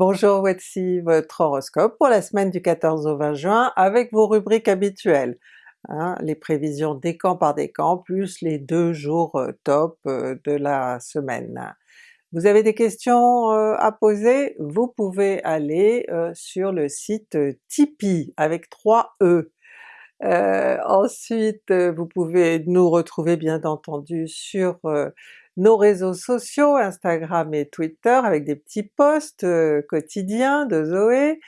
Bonjour, voici votre horoscope pour la semaine du 14 au 20 juin avec vos rubriques habituelles. Hein, les prévisions décan par décan plus les deux jours euh, top euh, de la semaine. Vous avez des questions euh, à poser? Vous pouvez aller sur le site Tipeee avec 3 E. ensuite vous pouvez nous retrouver bien entendu sur nos réseaux sociaux, Instagram et Twitter avec des petits posts euh, quotidiens de Zoé,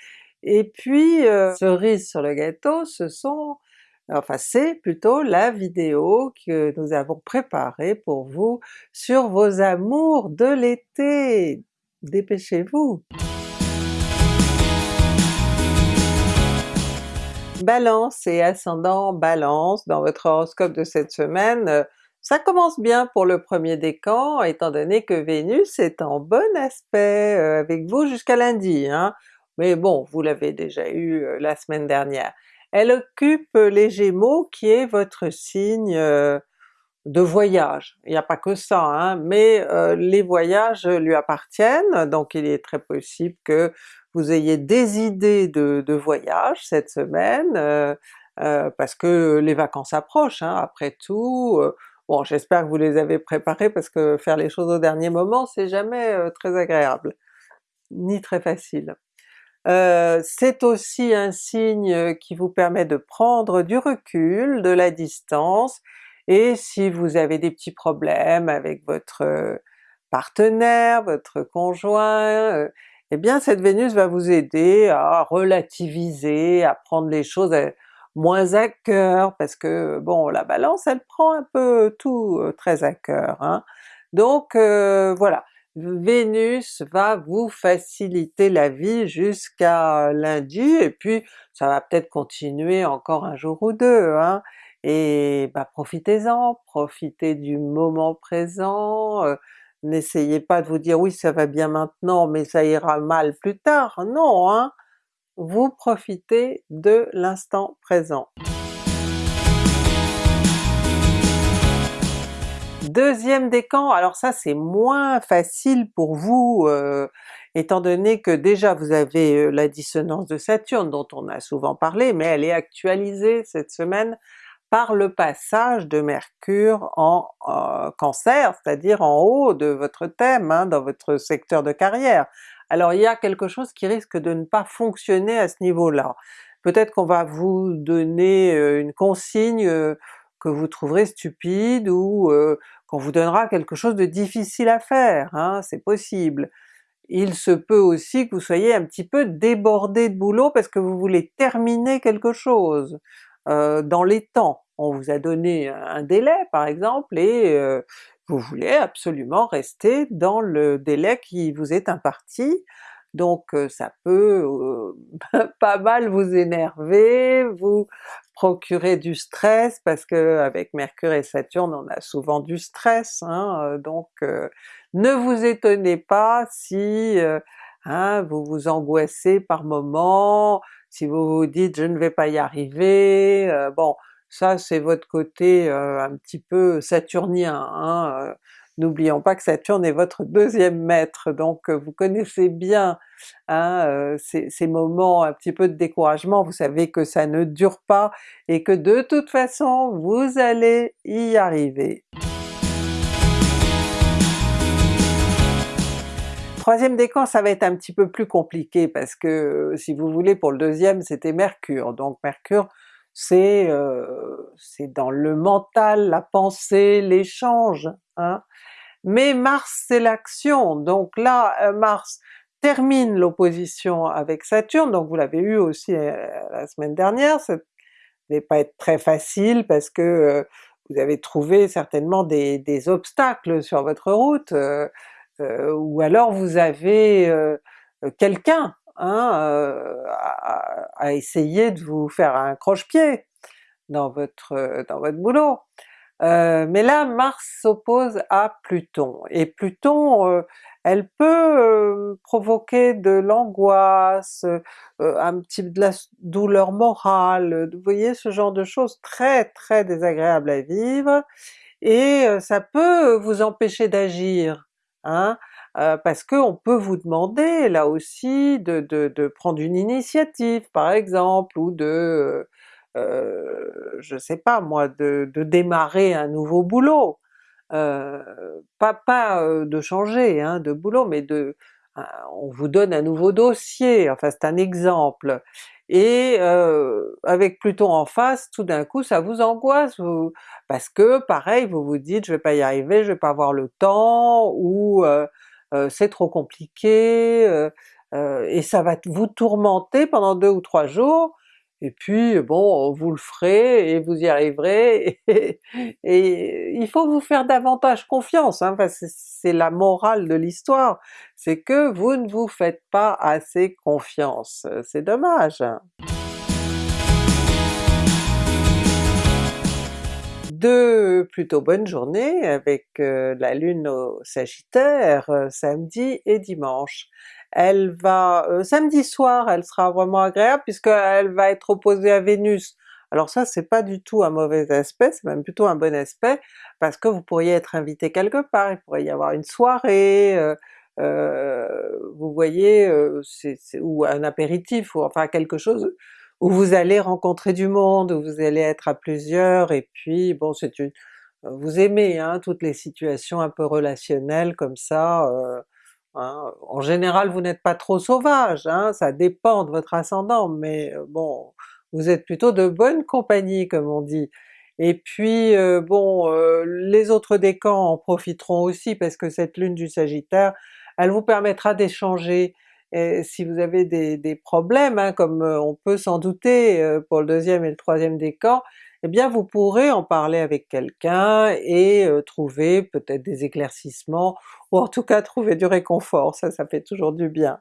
et puis euh, cerise sur le gâteau, ce sont enfin c'est plutôt la vidéo que nous avons préparée pour vous sur vos amours de l'été! Dépêchez-vous! Balance et ascendant Balance, dans votre horoscope de cette semaine, ça commence bien pour le premier décan, étant donné que Vénus est en bon aspect euh, avec vous jusqu'à lundi, hein. mais bon, vous l'avez déjà eu euh, la semaine dernière. Elle occupe les Gémeaux qui est votre signe euh, de voyage. Il n'y a pas que ça, hein, mais les voyages lui appartiennent, donc il est très possible que vous ayez des idées de, de voyage cette semaine, parce que les vacances approchent, hein, après tout, Bon j'espère que vous les avez préparés parce que faire les choses au dernier moment c'est jamais euh, très agréable, ni très facile. Euh, c'est aussi un signe qui vous permet de prendre du recul, de la distance, et si vous avez des petits problèmes avec votre euh, partenaire, votre conjoint, eh bien cette Vénus va vous aider à relativiser, à prendre les choses moins à cœur, parce que bon la Balance elle prend un peu tout euh, très à cœur. Hein. Donc euh, voilà, Vénus va vous faciliter la vie jusqu'à lundi, et puis ça va peut-être continuer encore un jour ou deux, hein. et bah profitez-en, profitez du moment présent, euh, n'essayez pas de vous dire oui ça va bien maintenant mais ça ira mal plus tard, non hein! Vous profitez de l'instant présent. Deuxième décan, alors ça c'est moins facile pour vous, euh, étant donné que déjà vous avez euh, la dissonance de Saturne dont on a souvent parlé, mais elle est actualisée cette semaine par le passage de Mercure en euh, Cancer, c'est-à-dire en haut de votre thème, hein, dans votre secteur de carrière alors il y a quelque chose qui risque de ne pas fonctionner à ce niveau-là. Peut-être qu'on va vous donner euh, une consigne euh, que vous trouverez stupide ou euh, qu'on vous donnera quelque chose de difficile à faire, hein, c'est possible. Il se peut aussi que vous soyez un petit peu débordé de boulot parce que vous voulez terminer quelque chose dans les temps. On vous a donné un délai par exemple et vous voulez absolument rester dans le délai qui vous est imparti, donc ça peut pas mal vous énerver, vous procurer du stress, parce que avec Mercure et Saturne on a souvent du stress, hein, donc ne vous étonnez pas si hein, vous vous angoissez par moments, si vous vous dites je ne vais pas y arriver, bon ça c'est votre côté un petit peu saturnien, hein, n'oublions pas que Saturne est votre deuxième maître, donc vous connaissez bien hein, ces, moments un petit peu de découragement, vous savez que ça ne dure pas et que de toute façon vous allez y arriver. Troisième décan ça va être un petit peu plus compliqué parce que si vous voulez pour le deuxième c'était Mercure, donc Mercure euh, c'est dans le mental, la pensée, l'échange. Hein. Mais Mars c'est l'action, donc là euh, Mars termine l'opposition avec Saturne, donc vous l'avez eu aussi euh, la semaine dernière, ça ne va pas être très facile parce que vous avez trouvé certainement des, obstacles sur votre route, ou alors vous avez quelqu'un hein, à, essayer de vous faire un croche-pied dans votre, dans votre boulot. Mais là Mars s'oppose à Pluton, et Pluton elle peut provoquer de l'angoisse, un petit de la douleur morale, vous voyez ce genre de choses très très désagréables à vivre, et ça peut vous empêcher d'agir hein, parce qu'on peut vous demander là aussi de, prendre une initiative par exemple, ou de, euh, je sais pas moi, de, démarrer un nouveau boulot. Pas, pas de changer hein, de boulot, mais de on vous donne un nouveau dossier, enfin c'est un exemple, et avec Pluton en face, tout d'un coup ça vous angoisse, parce que pareil vous vous dites je vais pas y arriver, je vais pas avoir le temps, ou c'est trop compliqué, et ça va vous tourmenter pendant deux ou trois jours, et puis bon, vous le ferez et vous y arriverez, et, il faut vous faire davantage confiance, hein, c'est la morale de l'histoire, c'est que vous ne vous faites pas assez confiance, c'est dommage. De plutôt bonnes journées avec euh, la Lune au Sagittaire euh, samedi et dimanche elle va... Euh, samedi soir elle sera vraiment agréable puisqu'elle va être opposée à Vénus. Alors ça c'est pas du tout un mauvais aspect, c'est même plutôt un bon aspect, parce que vous pourriez être invité quelque part, il pourrait y avoir une soirée, vous voyez, ou un apéritif, ou enfin quelque chose où vous allez rencontrer du monde, où vous allez être à plusieurs, et puis bon c'est une... vous aimez hein, toutes les situations un peu relationnelles comme ça, Hein. En général vous n'êtes pas trop sauvage, hein, ça dépend de votre ascendant, mais euh, bon, vous êtes plutôt de bonne compagnie comme on dit. Et puis euh, bon, euh, les autres décans en profiteront aussi parce que cette lune du Sagittaire, elle vous permettra d'échanger si vous avez des, problèmes, hein, comme on peut s'en douter pour le deuxième et le troisième décan, eh bien vous pourrez en parler avec quelqu'un et trouver peut-être des éclaircissements, ou en tout cas trouver du réconfort, ça ça fait toujours du bien.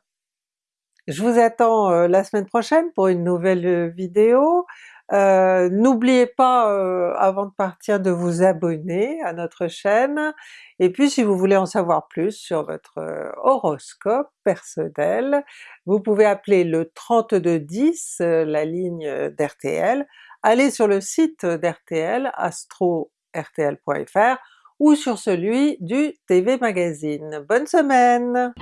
Je vous attends la semaine prochaine pour une nouvelle vidéo. N'oubliez pas avant de partir de vous abonner à notre chaîne, et puis si vous voulez en savoir plus sur votre horoscope personnel, vous pouvez appeler le 3210, la ligne d'RTL, allez sur le site d'RTL, astro-rtl.fr ou sur celui du TV Magazine. Bonne semaine!